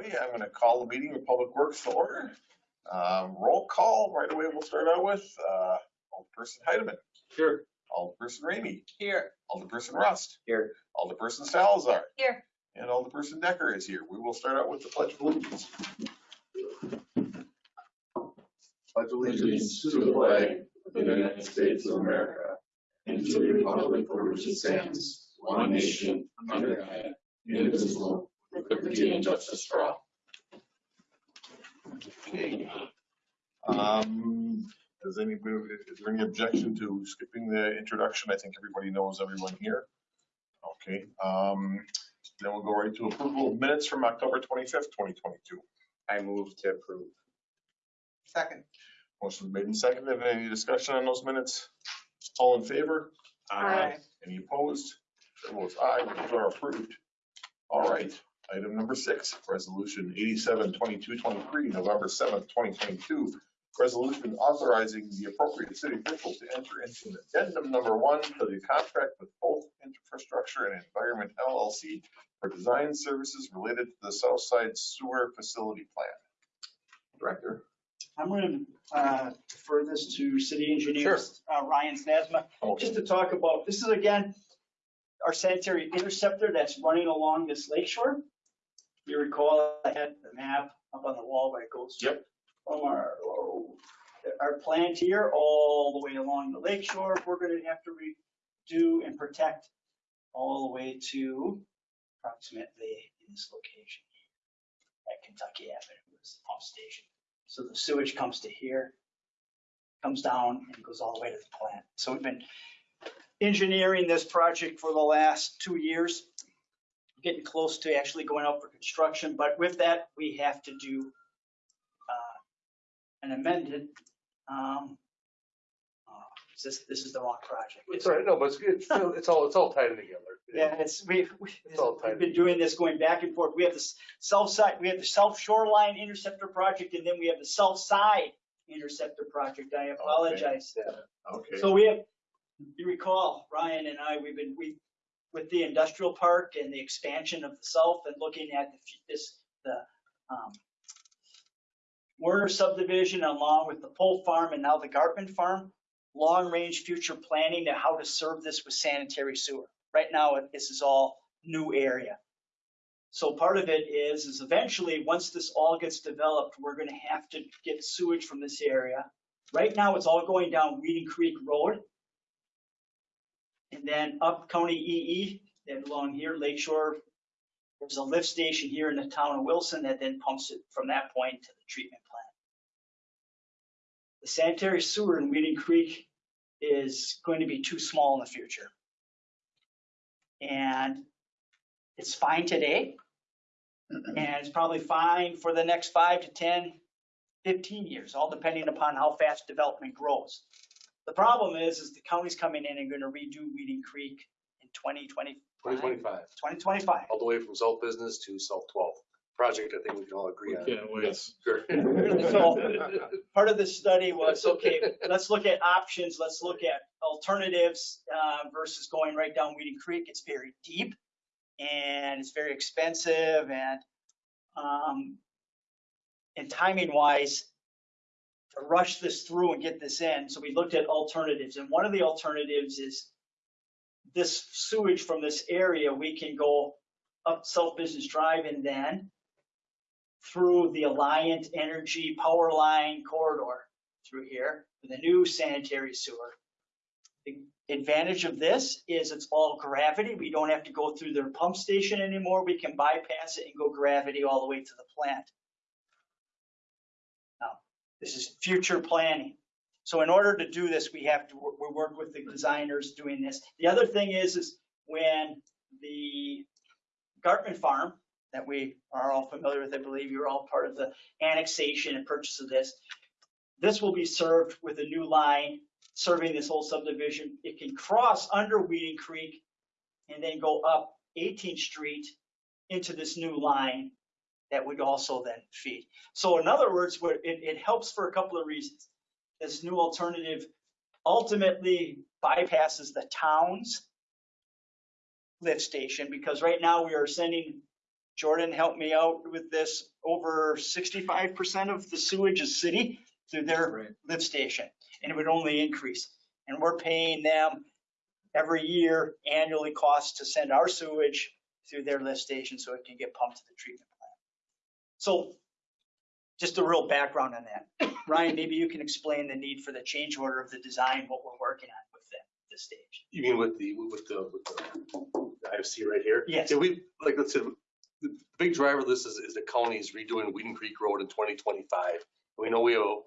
everybody. I'm going to call the meeting of Public Works to order. Um, Roll call right away. We'll start out with uh, Alderperson Heidemann, Here. Alderperson Ramey, Here. Alderperson Rust, Here. Alderperson Salazar, Here. and Alderperson Dekker is here. We will start out with the pledge of allegiance. Pledge allegiance to the flag of the United States of America and to the republic for which it stands, one nation, under God, indivisible, with liberty and justice for all. Okay. Um, Does anybody, is there any objection to skipping the introduction? I think everybody knows everyone here. Okay, um, then we'll go right to approval of minutes from October 25th, 2022. I move to approve. Second. Motion made and seconded. Any discussion on those minutes? All in favor? Aye. Any opposed? Chair votes aye, those are approved. All right, item number six, resolution 87, 22, 23, November 7th, 2022. Resolution authorizing the appropriate city officials to enter into an addendum number one to the contract with both Infrastructure and Environment LLC for design services related to the Southside Sewer Facility Plan. Director? I'm going to defer this to city engineer uh, Ryan Sazama, just to talk about, this is again, our sanitary interceptor that's running along this lake shore. You recall, I had the map up on the wall where it goes. Yep. From our, oh, our plant here, all the way along the lake shore, we're going to have to redo and protect all the way to approximately in this location at Kentucky Avenue, is the pump station. So the sewage comes to here, comes down and goes all the way to the plant. So we've been engineering this project for the last two years, getting close to actually going out for construction. But with that, we have to do uh, an amended, um, uh, this, this is the wrong project. It's all right, no, but it's, it's, it's all, it's all tied together. Yeah, it's, we, we- It's all tied we've been doing this going back and forth. We have the south side, we have the south shoreline interceptor project, and then we have the south side interceptor project. I apologize. Okay. So we have, you recall, Ryan and I, we've been, we, with the industrial park and the expansion of the south and looking at the, this, the, um, Werner subdivision along with the Pole Farm and now the Gartman Farm, long-range future planning to how to serve this with sanitary sewer. Right now, this is all new area. So part of it is, is eventually, once this all gets developed, we're gonna have to get sewage from this area. Right now, it's all going down Weeden Creek Road. And then up County EE, then along here, Lake Shore. There's a lift station here in the town of Wilson that then pumps it from that point to the treatment plant. The sanitary sewer in Weeden Creek is going to be too small in the future. And it's fine today. And it's probably fine for the next five to 10, 15 years, all depending upon how fast development grows. The problem is, is the county's coming in and going to redo Weeden Creek in 2025. Twenty twenty-five, 2025. all the way from South Business to South Twelve. Project I think we can all agree on. Can't wait. Sure. So- Part of the study was, okay, let's look at options, let's look at alternatives uh, versus going right down Weeden Creek. It's very deep and it's very expensive and um, and timing wise, to rush this through and get this in. So we looked at alternatives and one of the alternatives is this sewage from this area, we can go up South Business Drive and then through the Alliant Energy Power Line corridor through here the new sanitary sewer. The advantage of this is it's all gravity. We don't have to go through their pump station anymore. We can bypass it and go gravity all the way to the plant. This is future planning. So in order to do this, we have to, we work with the designers doing this. The other thing is, is when the Gartman Farm, that we are all familiar with, I believe you're all part of the annexation and purchase of this. This will be served with a new line serving this whole subdivision. It can cross under Weeden Creek and then go up 18th Street into this new line that would also then feed. So in other words, it, it helps for a couple of reasons. This new alternative ultimately bypasses the town's lift station because right now we are sending Jordan helped me out with this. Over sixty-five percent of the sewage is city through their Right. lift station, and it would only increase. And we're paying them every year annually costs to send our sewage through their lift station so it can get pumped to the treatment. So just a real background on that. Ryan, maybe you can explain the need for the change order of the design, what we're working on with that, at this stage. You mean with the, with the, with the IFC right here? Yes. Yeah, we, like, let's say, the big driver of this is, is the county's redoing Weeden Creek Road in 2025. We know we owe,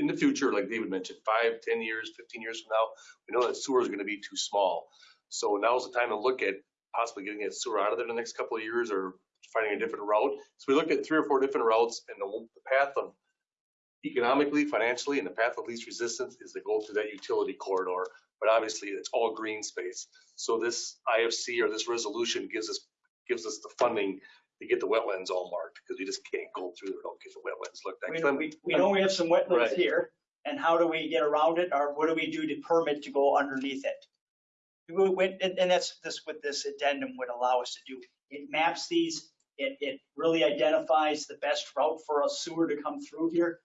in the future, like David mentioned, five, 10 years, 15 years from now, we know that sewer is going to be too small. So now's the time to look at possibly getting that sewer out of there in the next couple of years or finding a different route. So we looked at three or four different routes and the the path of economically, financially, and the path of least resistance is to go through that utility corridor. But obviously, it's all green space. So this IFC or this resolution gives us, gives us the funding to get the wetlands all marked because we just can't go through there, don't get the wetlands looked at. We, I'm- we, we know we have some wetlands Right. here, and how do we get around it, or what do we do to permit to go underneath it? We went, and, and that's, this, what this addendum would allow us to do. It maps these, it, it really identifies the best route for a sewer to come through here.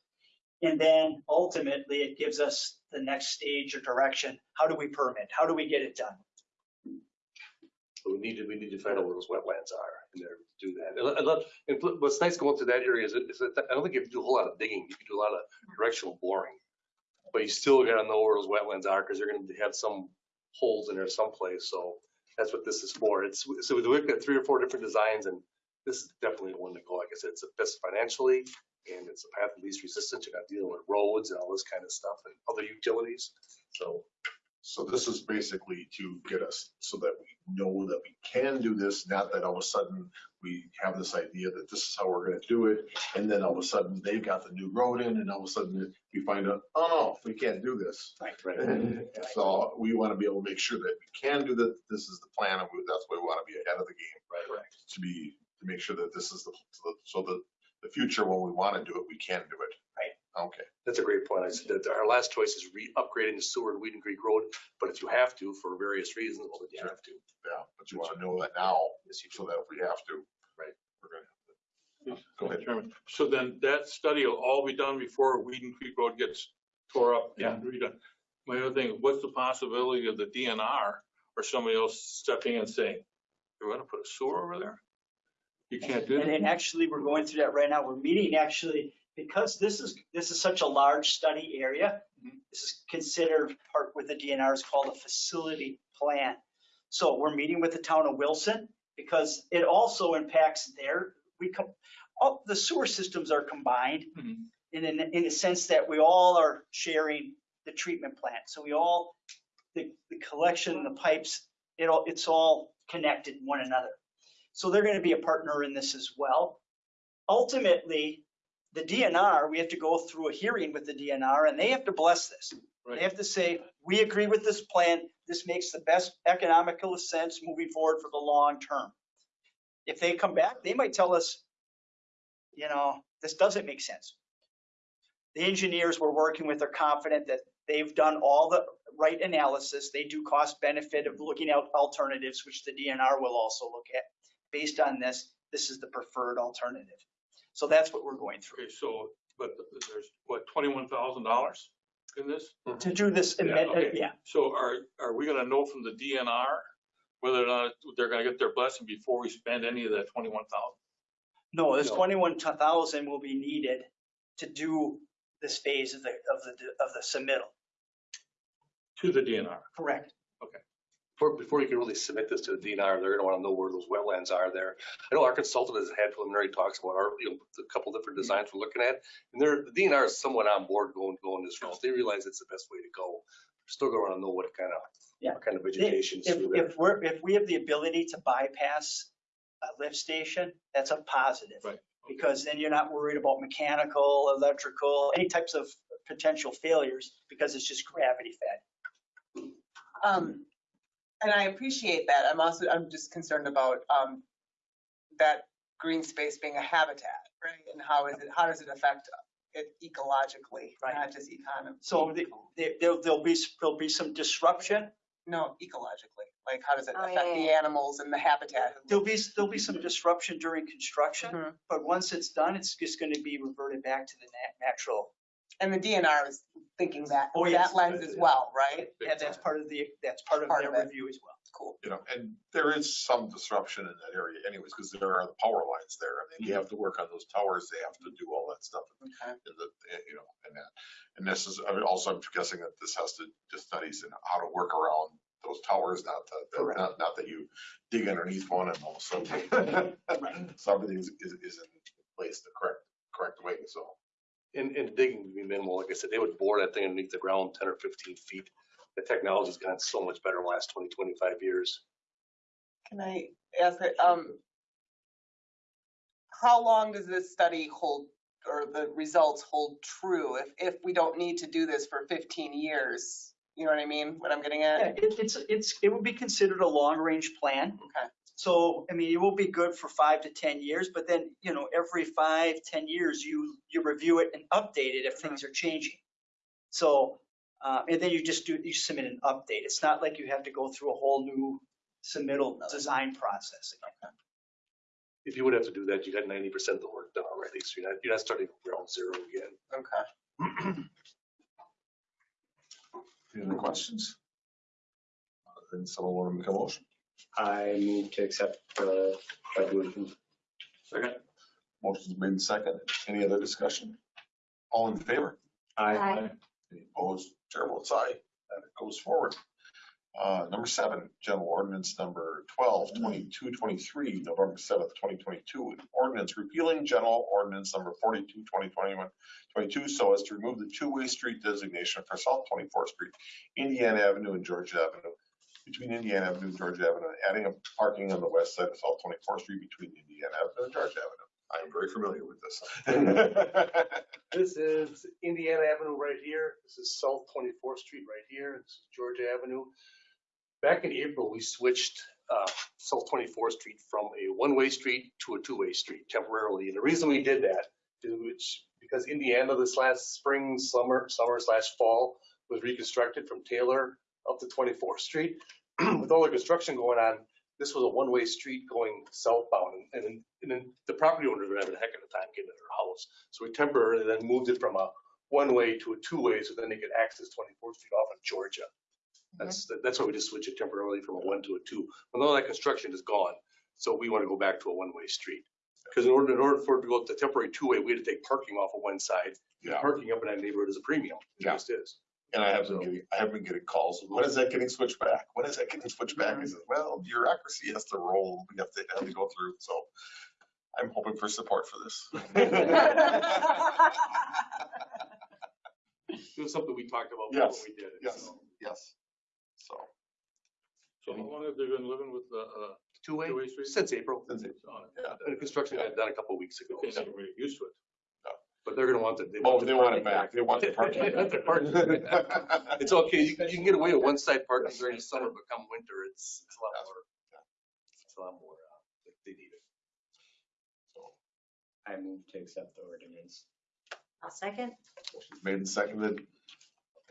And then ultimately, it gives us the next stage or direction. How do we permit? How do we get it done? We need to, we need to find out where those wetlands are and there to do that. And, and what's nice going through that area is, is that I don't think you have to do a whole lot of digging. You can do a lot of directional boring. But you still gotta know where those wetlands are because they're gonna have some holes in there someplace. So that's what this is for. It's, so we looked at three or four different designs and this is definitely the one to go. Like I said, it's the best financially and it's the path of least resistance. You're not dealing with roads and all this kind of stuff and other utilities. So So this is basically to get us so that we know that we can do this, not that all of a sudden we have this idea that this is how we're gonna do it. And then all of a sudden they've got the new road in and all of a sudden we find out, oh, no, we can't do this. Right. So we want to be able to make sure that we can do that. This is the plan and we- that's why we want to be ahead of the game. Right, right. To be, to make sure that this is the, so that the future when we want to do it, we can do it. Right. Okay. That's a great point. I said that our last choice is re-upgrading the sewer in Weeden Creek Road, but if you have to for various reasons, well, then you have to. Yeah, but you want to know that now Yes, you so that if we have to. Right. We're gonna. Go ahead. Chairman. So then that study will all be done before Weeden Creek Road gets tore up and redone. My other thing, what's the possibility of the DNR or somebody else stepping in and saying, you're gonna put a sewer over there? You can't do And that. then actually, we're going through that right now. We're meeting actually, because this is, this is such a large study area. This is considered part with the DNR is called a facility plan. So we're meeting with the town of Wilson because it also impacts their, we come, all, the sewer systems are combined Mhm. in, in, in the sense that we all are sharing the treatment plant. So we all, the, the collection, the pipes, it all, it's all connected one another. So they're going to be a partner in this as well. Ultimately, the DNR, we have to go through a hearing with the DNR and they have to bless this. They have to say, we agree with this plan. This makes the best economical sense moving forward for the long term. If they come back, they might tell us, you know, this doesn't make sense. The engineers we're working with are confident that they've done all the right analysis. They do cost benefit of looking at alternatives, which the DNR will also look at. Based on this, this is the preferred alternative. So that's what we're going through. Okay, so, but there's, what, twenty-one thousand dollars in this? To do this, Yeah, amendment, uh, okay. yeah, So are, are we gonna know from the DNR whether or not they're gonna get their blessing before we spend any of that twenty-one thousand? no, this No. twenty-one thousand will be needed to do this phase of the, of the, of the submittal. To the DNR? Correct. Before, before you can really submit this to the DNR, they're gonna wanna know where those wetlands are there. I know our consultant has had preliminary talks about our, you know, a couple different designs we're looking at. And they're, the DNR is somewhat on board going, going this route. They realize it's the best way to go. Still gonna wanna know what kind of, Yeah. what kind of vegetation is If, through there. if we're, if we have the ability to bypass a lift station, that's a positive. Right. Because then you're not worried about mechanical, electrical, any types of potential failures because it's just gravity fed. Um, and I appreciate that. I'm also, I'm just concerned about, um, that green space being a habitat, right? And how is it, how does it affect it ecologically, Right. not just econom? So the- there, there'll, there'll be, there'll be some disruption. No, ecologically. Like, how does it Oh, affect yeah, the animals and the habitat? There'll be, there'll be some disruption during construction, Mhm. but once it's done, it's just going to be reverted back to the nat- natural. And the DNR is thinking that, Oh, yes. that lens as well, right? And that's part of the, that's part of Part their of it. review as well. Cool. You know, and there is some disruption in that area anyways, because there are the power lines there. I mean, you mm-hmm. have to work on those towers. They have to do all that stuff. Okay. and the, eh, you know, and that. And this is, I mean, also I'm guessing that this has to, just studies in how to work around those towers, not that, Correct. not, not that you dig underneath one and all of a sudden. So everything is, is is in place the correct, correct way, so. And, and digging would be minimal. Like I said, they would bore that thing underneath the ground ten or fifteen feet. The technology's gotten so much better in the last 20, 25 years. Can I ask, that, um, how long does this study hold, or the results hold true if, if we don't need to do this for fifteen years? You know what I mean, what I'm getting Yeah, at? it, it's, it's, it would be considered a long-range plan. Okay. So, I mean, it will be good for five to 10 years, but then, you know, every five, 10 years, you, you review it and update it if things are changing. So, uh, and then you just do, you submit an update. It's not like you have to go through a whole new submittal design process. Again. If you would have to do that, you got ninety percent of the work done already. So you're not, you're not starting ground zero again. Okay. Any other questions? Then someone want to make a motion? I move to accept the resolution. Second. Motion's made second. Any other discussion? All in favor? Aye. Any opposed? Chair votes aye. That goes forward. Uh, number seven, general ordinance number 12, 22, 23, November seventh, twenty twenty-two. An ordinance repealing general ordinance number 42, 2021, 22, so as to remove the two-way street designation for South Twenty-fourth Street, Indiana Avenue and Georgia Avenue, between Indiana Avenue and Georgia Avenue, adding a parking on the west side of South Twenty-fourth Street between Indiana Avenue and Georgia Avenue. I'm very familiar with this. This is Indiana Avenue right here. This is South 24th Street right here. This is Georgia Avenue. Back in April, we switched uh, South 24th Street from a one-way street to a two-way street temporarily. And the reason we did that is because Indiana this last spring, summer, summer slash fall was reconstructed from Taylor up to 24th Street. With all the construction going on, this was a one-way street going southbound. And then, and then the property owners were having a heck of a time getting to their house. So we temporarily then moved it from a one-way to a two-way, so then they could access 24th Street off of Georgia. Mm-hmm. That's, that's why we just switched it temporarily from a one to a two. But all that construction is gone, so we want to go back to a one-way street. Because in order, in order for it to go to temporary two-way, we had to take parking off of one side. Yeah. Parking up in that neighborhood is a premium. It Yeah. just is. And I have been getting, I have been getting calls, when is that getting switched back? When is that getting switched back? I said, well, bureaucracy has to roll, we have to, have to go through, so I'm hoping for support for this. It was something we talked about Yes, before we did it. Yes, so. yes, so. So how long have they been living with the, uh, Two-way, two-way street? since April. Since it- on it? Yeah. And the construction got done a couple of weeks ago. Okay, so we're used to it. But they're gonna want the. Oh, the they want it parking back, they want the parking. They want the parking. It's okay, you can, you can get away with one side parking during the summer, but come winter, it's, it's a lot more. It's a lot more, uh, they need it. I move to accept the ordinance. I'll second. Motion's Made and seconded.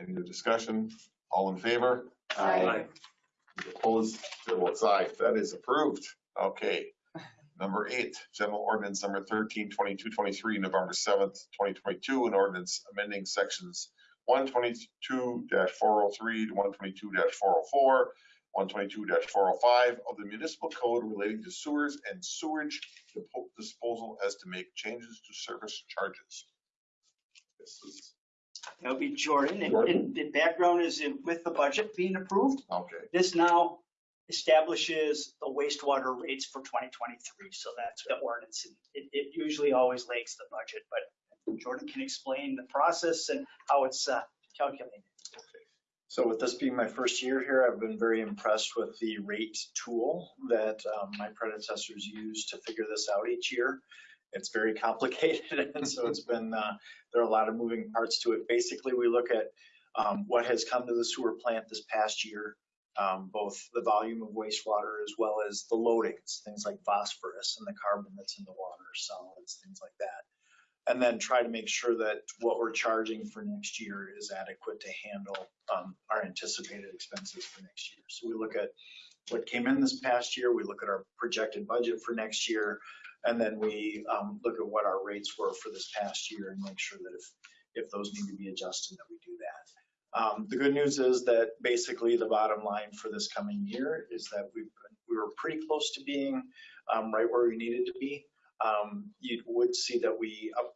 Any other discussion? All in favor? Aye. Opposed? Chair votes aye. That is approved. Okay. Number eight, general ordinance number 13, 22, 23, November 7th, 2022, an ordinance amending sections 122-403 to 122-404, 122-405 of the municipal code relating to sewers and sewage disposal as to make changes to service charges. This is, That'll be Jordan. And- Jordan. And the background is in- with the budget being approved. okay. This now establishes the wastewater rates for 2023. So that's the ordinance. It, it usually always lags the budget, but Jordan can explain the process and how it's uh, calculated. So with this being my first year here, I've been very impressed with the rate tool that um, my predecessors used to figure this out each year. It's very complicated, and so it's been, uh, there are a lot of moving parts to it. Basically, we look at um, what has come to the sewer plant this past year, um, both the volume of wastewater as well as the loadings, things like phosphorus and the carbon that's in the water, solids, things like that and then try to make sure that what we're charging for next year is adequate to handle um, our anticipated expenses for next year. So we look at what came in this past year, we look at our projected budget for next year, and then we um, look at what our rates were for this past year and make sure that if, if those need to be adjusted, that we do that. Um, The good news is that basically the bottom line for this coming year is that we, we were pretty close to being um, right where we needed to be. Um, You would see that we up,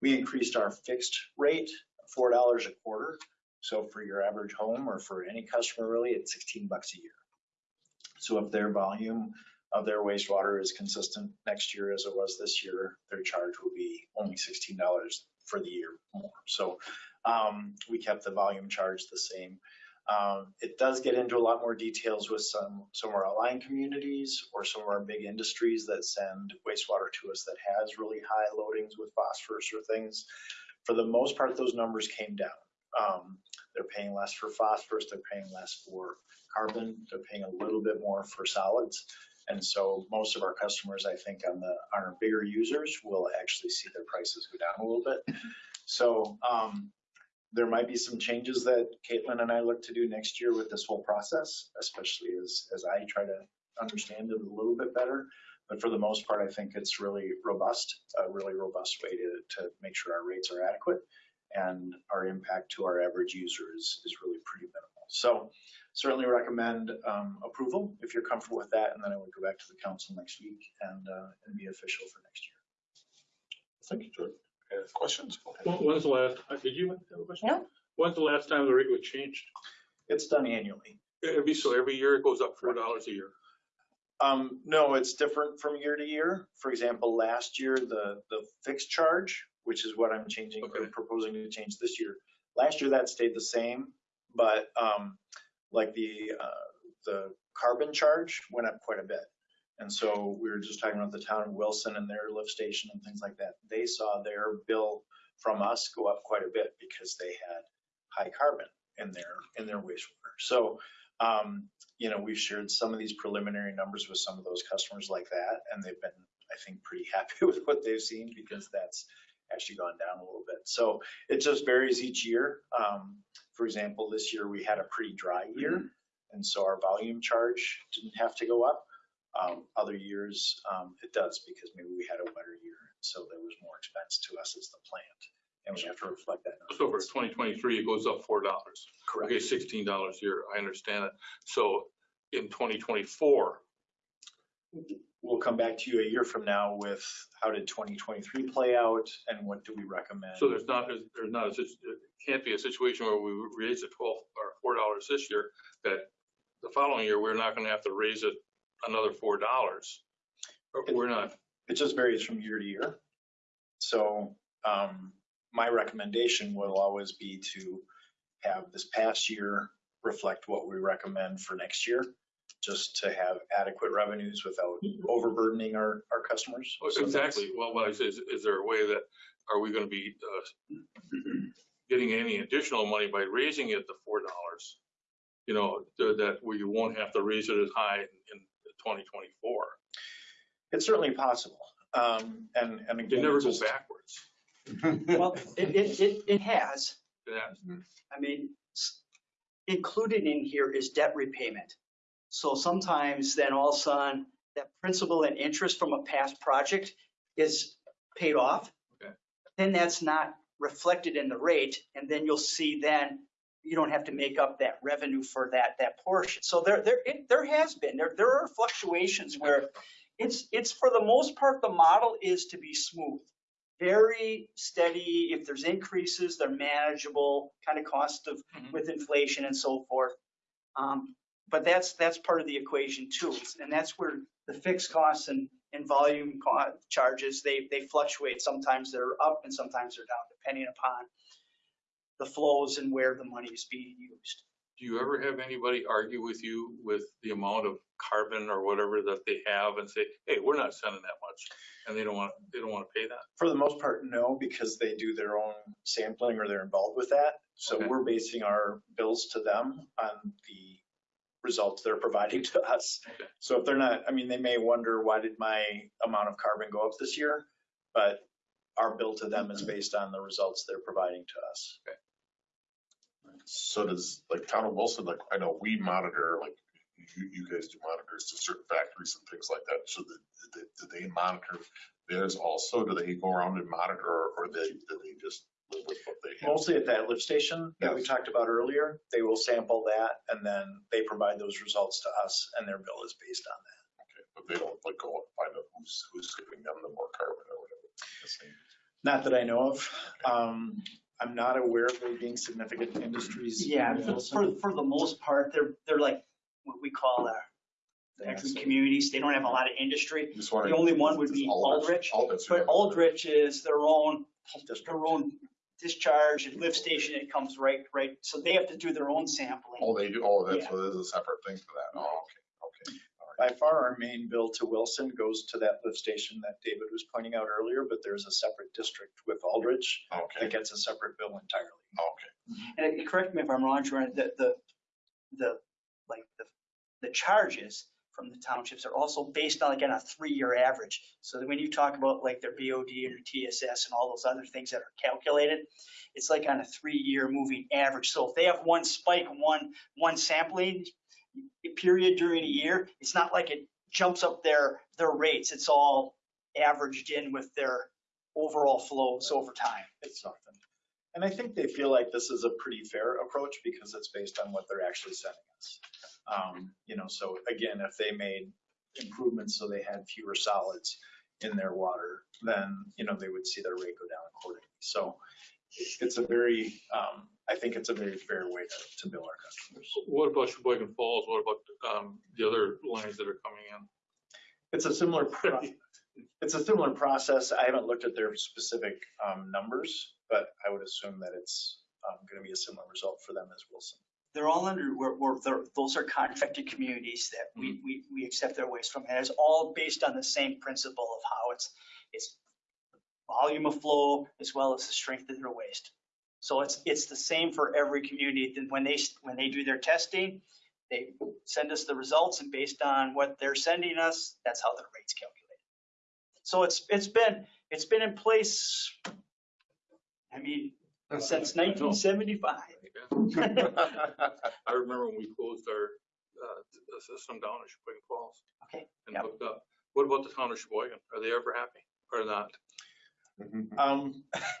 we increased our fixed rate, four dollars a quarter. So for your average home or for any customer really, it's sixteen bucks a year. So if their volume of their wastewater is consistent next year as it was this year, their charge will be only sixteen dollars for the year more. So um, we kept the volume charge the same. Um, It does get into a lot more details with some, some of our outlying communities or some of our big industries that send wastewater to us that has really high loadings with phosphorus or things. For the most part, those numbers came down. Um, They're paying less for phosphorus, they're paying less for carbon, they're paying a little bit more for solids. And so most of our customers, I think, on the, on our bigger users will actually see their prices go down a little bit. So um, there might be some changes that Caitlin and I look to do next year with this whole process, especially as, as I try to understand it a little bit better. But for the most part, I think it's really robust, a really robust way to, to make sure our rates are adequate and our impact to our average user is, is really pretty minimal. So certainly recommend um, approval if you're comfortable with that, and then I would go back to the council next week and, uh, and be official for next year. Thank you, George. Any Questions? Go ahead. When- When's the last, uh, did you have a question? No. When's the last time the rate was changed? It's done annually. It'd be so every year it goes up four dollars a year. Um, no, it's different from year to year. For example, last year, the, the fixed charge, which is what I'm changing, or Okay. proposing to change this year. Last year, that stayed the same, but, um, like the, uh, the carbon charge went up quite a bit. And so we were just talking about the town of Wilson and their lift station and things like that. They saw their bill from us go up quite a bit because they had high carbon in their, in their wastewater. So, um, you know, we've shared some of these preliminary numbers with some of those customers like that, and they've been, I think, pretty happy with what they've seen because that's actually gone down a little bit. So it just varies each year. Um, for example, this year we had a pretty dry year, and so our volume charge didn't have to go up. Um, other years, um, it does because maybe we had a wetter year, so there was more expense to us as the plant, and we have to reflect that. So for twenty twenty-three, it goes up four dollars. Correct. Okay, sixteen dollars a year, I understand it. So in twenty twenty-four, we'll come back to you a year from now with how did 2023 play out and what do we recommend? so there's not, there's not, a sit- it can't be a situation where we raise it twelve or four dollars this year, that the following year, we're not gonna have to raise it another four dollars. We're not, It just varies from year to year. So um, my recommendation will always be to have this past year reflect what we recommend for next year, just to have adequate revenues without overburdening our, our customers. So exactly, well, what I say is, is there a way that, are we gonna be, uh, getting any additional money by raising it to four dollars? You know, th- that we won't have to raise it as high in twenty twenty-four. It's certainly possible. Um, And, and They again. never it's go just- backwards. Well, it, it, it, it has. Yeah. I mean, s- included in here is debt repayment. So sometimes then all of a sudden, that principal and interest from a past project is paid off. Okay. Then that's not reflected in the rate, and then you'll see then you don't have to make up that revenue for that, that portion. So there, there, it, there has been, there, there are fluctuations where it's, it's for the most part, the model is to be smooth. Very steady. If there's increases, they're manageable, kind of cost of, Mhm. with inflation and so forth. Um, But that's, that's part of the equation too. And that's where the fixed costs and, and volume co- charges, they, they fluctuate. Sometimes they're up and sometimes they're down, depending upon the flows and where the money is being used. Do you ever have anybody argue with you with the amount of carbon or whatever that they have and say, hey, we're not sending that much? And they don't want, they don't want to pay that? For the most part, no, because they do their own sampling or they're involved with that. So Okay. we're basing our bills to them on the results they're providing to us. So if they're not, I mean, they may wonder, why did my amount of carbon go up this year? But our bill to them is mm-hmm. based on the results they're providing to us. So does, like, town of Wilson, like, I know we monitor, like, you, you guys do monitors to certain factories and things like that. So that, that, do they monitor theirs also? Do they go around and monitor or, or they, do they just live with what they have? Mostly at that lift station that we talked about earlier, they will sample that and then they provide those results to us and their bill is based on that. Okay, But they don't like go and find out who's, who's giving them the more carbon or whatever. The same. Not that I know of. Um, I'm not aware of there being significant industries. Yeah, for, for, for the most part, they're, they're like what we call our excellent communities. They don't have a lot of industry. Just wondering. The only one would Does be Aldrich, Aldrich. But Aldrich is their own, their own discharge and lift station. It comes right, right. So they have to do their own sampling. Oh, they do, oh, that's, Yeah. so there's a separate thing for that. Oh, okay, okay. By far, our main bill to Wilson goes to that lift station that David was pointing out earlier, but there's a separate district with Aldrich Okay, that gets a separate bill entirely. okay. And correct me if I'm wrong, Jordan, the, the, the, like, the, the charges from the townships are also based on, on a three-year average. So when you talk about like their BOD and their TSS and all those other things that are calculated, it's like on a three-year moving average. So if they have one spike, one, one sampling period during a year, it's not like it jumps up their, their rates. It's all averaged in with their overall flows over time. It's something. And I think they feel like this is a pretty fair approach because it's based on what they're actually sending us. Um, You know, so again, if they made improvements so they had fewer solids in their water, then, you know, they would see their rate go down accordingly. So it's a very, um, I think it's a very fair way to, to bill our customers. What about Sheboygan Falls? What about, um, the other lines that are coming in? It's a similar, pro- it's a similar process. I haven't looked at their specific um, numbers, but I would assume that it's going to be a similar result for them as Wilson. They're all under, we're, we're, those are contracted communities that we, mm-hmm. we, we accept their waste from. And it's all based on the same principle of how it's, it's volume of flow as well as the strength of their waste. So it's, it's the same for every community. Then when they, when they do their testing, they send us the results and based on what they're sending us, that's how their rates calculated. So it's, it's been, it's been in place, I mean, since 1975. I remember when we closed our, uh, the system down in Sheboygan Falls Okay, and Yep. hooked up. What about the town of Sheboygan? Are they ever happy or not? Um,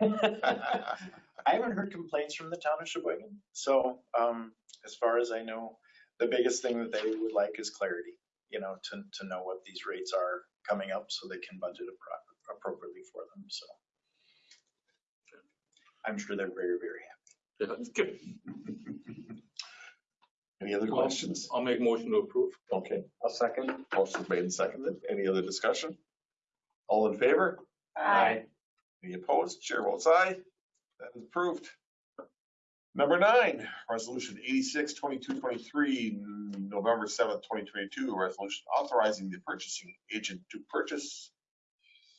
I haven't heard complaints from the town of Sheboygan. So um, as far as I know, the biggest thing that they would like is clarity, you know, to, to know what these rates are coming up so they can budget appro- appropriately for them. So I'm sure they're very, very happy. Yeah, that's good. Any other questions? I'll make motion to approve. Okay, I'll second. motion made and seconded. Any other discussion? All in favor? Aye. Any opposed? Chair votes aye. That is approved. Number nine, resolution 86, 22, 23, November 7th, 2022, resolution authorizing the purchasing agent to purchase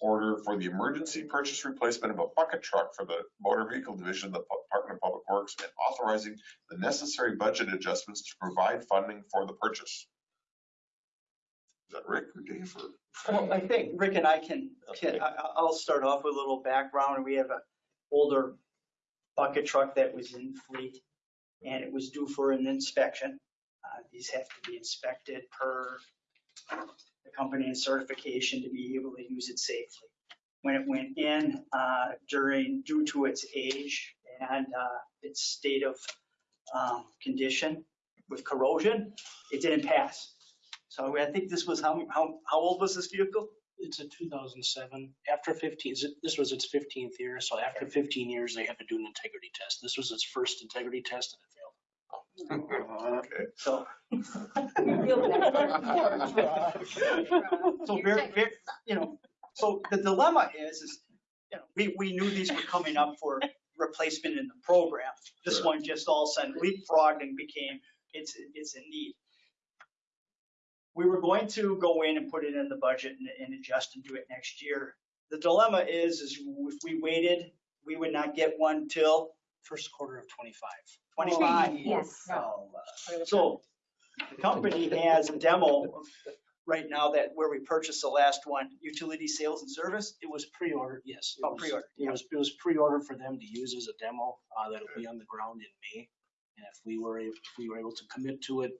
order for the emergency purchase replacement of a bucket truck for the motor vehicle division of the Department of Public Works and authorizing the necessary budget adjustments to provide funding for the purchase. Is that Rick or Dave or? Well, I think Rick and I can, can, I- I'll start off with a little background. We have an older bucket truck that was in fleet and it was due for an inspection. Uh, these have to be inspected per the company and certification to be able to use it safely. When it went in, uh, during, due to its age and, uh, its state of, um, condition with corrosion, it didn't pass. So I think this was, how, how, how old was this vehicle? It's a 2007. After 15, this was its 15th year, so after 15 years, they had to do an integrity test. This was its first integrity test and it. Okay. So, so very, very, you know, so the dilemma is, is, you know, we, we knew these were coming up for replacement in the program. This Sure. one just all of a sudden leapfrogged and became, it's, it's in need. We were going to go in and put it in the budget and, and adjust and do it next year. The dilemma is, is if we waited, we would not get one till First quarter of 25. twenty-five. Yes. So the company has a demo right now that where we purchased the last one, utility sales and service. It was pre-ordered, yes. It Oh, was- pre-ordered, It was, it was pre-ordered for them to use as a demo, uh, that'll be on the ground in May. And if we were, if we were able to commit to it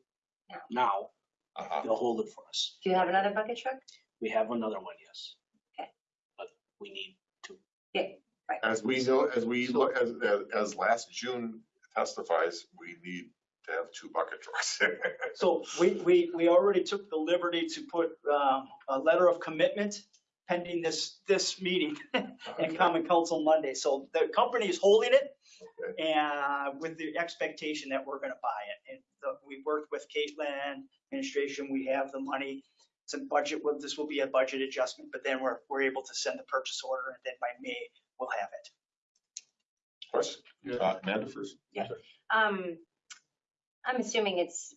now, Uh-huh. They'll hold it for us. Do you have another bucket truck? We have another one, yes. Okay. But we need to. Okay, right. As we know, as we look, as, as, as last June testifies, we need to have two bucket trucks. So we, we, we already took the liberty to put um, a letter of commitment pending this, this meeting and common council Monday. So the company is holding it and with the expectation that we're gonna buy it. And the- we worked with Caitlin administration, we have the money. It's a budget, well, this will be a budget adjustment, but then we're, we're able to send the purchase order and then by May, we'll have it. Question, uh, Amanda first. Yeah. Um, I'm assuming it's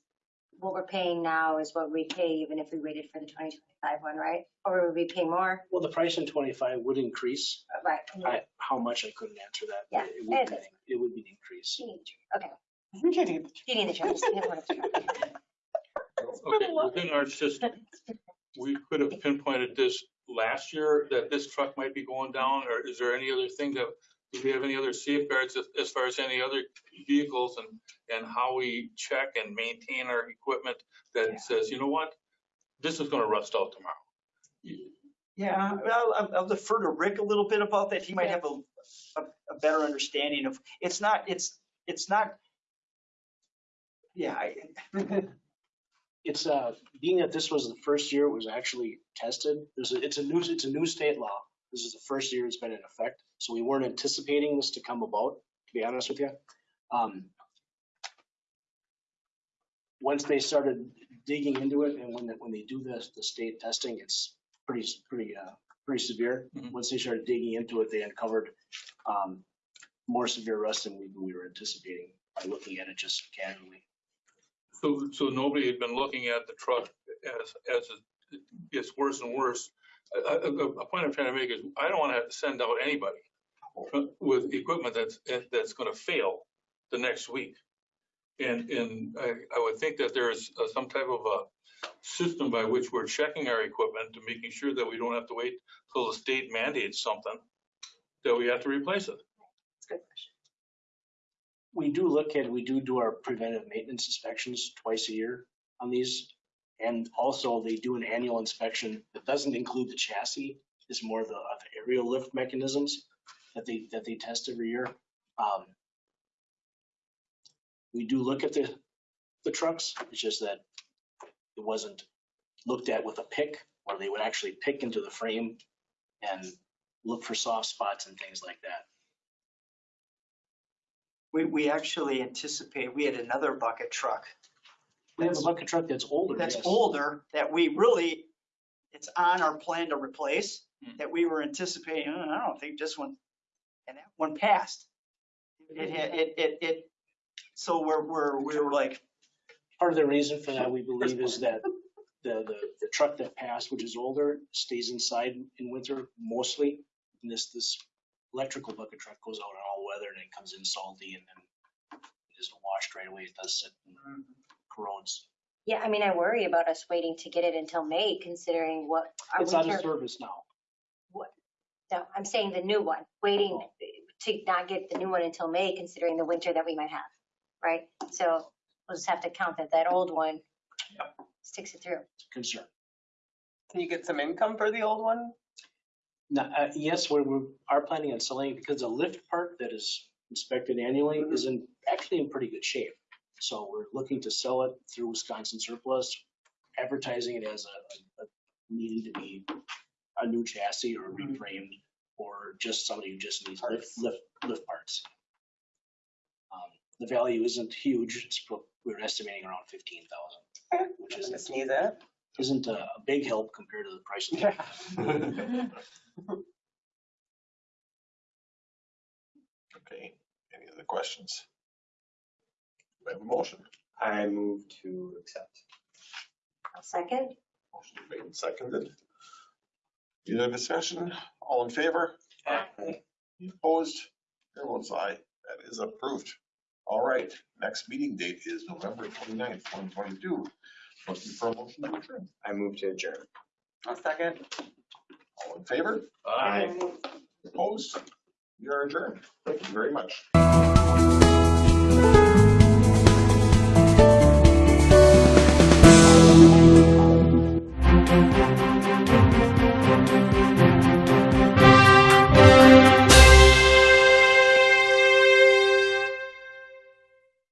what we're paying now is what we pay even if we waited for the 2025 one, right? Or would we pay more? Well, the price in 25 would increase. Right. I, how much I couldn't answer that. Yeah, It would it be- is. It would be an increase. You need the truck. Okay. You need the truck. Just can't afford the truck. Okay, within our system, we could have pinpointed this last year, that this truck might be going down, or is there any other thing that, do we have any other safeguards as, as far as any other vehicles and, and how we check and maintain our equipment that says, you know what? This is gonna rust out tomorrow. Yeah, well, I'll- I'll defer to Rick a little bit about that. He might have a, a, a better understanding of, it's not, it's, it's not. Yeah, I, It's, uh, being that this was the first year it was actually tested, there's, a- it's a new, it's a new state law. This is the first year it's been in effect, so we weren't anticipating this to come about, to be honest with you. Um, Once they started digging into it and when, they- when they do the, the state testing, it's pretty, pretty, uh, pretty severe. Mhm. Once they started digging into it, they uncovered, um, more severe rust than we, we were anticipating by looking at it just casually. So, so nobody had been looking at the truck as, as it gets worse and worse. A, a, a point I'm trying to make is, I don't wanna have to send out anybody with equipment that's, that's gonna fail the next week. And, and I, I would think that there's uh, some type of a system by which we're checking our equipment to making sure that we don't have to wait till the state mandates something, that we have to replace it. It's a good question. We do look at, we do do our preventive maintenance inspections twice a year on these. And also they do an annual inspection that doesn't include the chassis, it's more the, uh, the aerial lift mechanisms that they, that they test every year. Um, We do look at the, the trucks, it's just that it wasn't looked at with a pick, where they would actually pick into the frame and look for soft spots and things like that. we, we actually anticipate, we had another bucket truck We have a bucket truck that's older. that's yes. older that we really, it's on our plan to replace, Hmm. that we were anticipating, "Uh, I don't think this one, and that one passed. It, had- it, it, it, so we're, we're, we're like, Part of the reason for that, we believe, is that the, the, the truck that passed, which is older, stays inside in winter mostly. And this, this electrical bucket truck goes out in all weather and it comes in salty and then it isn't washed right away. It does sit and corrodes. Yeah, I mean, I worry about us waiting to get it until May considering what our It's out of winter. service now. No, I'm saying the new one, waiting to not get the new one until May considering the winter that we might have, right? So we'll just have to count that that old one sticks it through. It's a concern. Can you get some income for the old one? Now, uh, yes, we're, we are planning on selling it because the lift part that is inspected annually is in, actually in pretty good shape. So we're looking to sell it through Wisconsin surplus, advertising it as a, a needing to be a new chassis or reframed, or just somebody who just needs lift, lift, lift parts. Um, The value isn't huge, it's, pro- we're estimating around fifteen thousand, which Just isn't, sneeze at. isn't a a big help compared to the price of the Okay, any other questions? We have a motion. I move to accept. I'll second. Motion made and seconded. Any other discussion? All in favor? Any Opposed? Chair votes aye. That is approved. All right, next meeting date is November 29th, twenty twenty-two. Looking for a motion to adjourn. I move to adjourn. A second. All in favor? Aye. Opposed? You're adjourned. Thank you very much.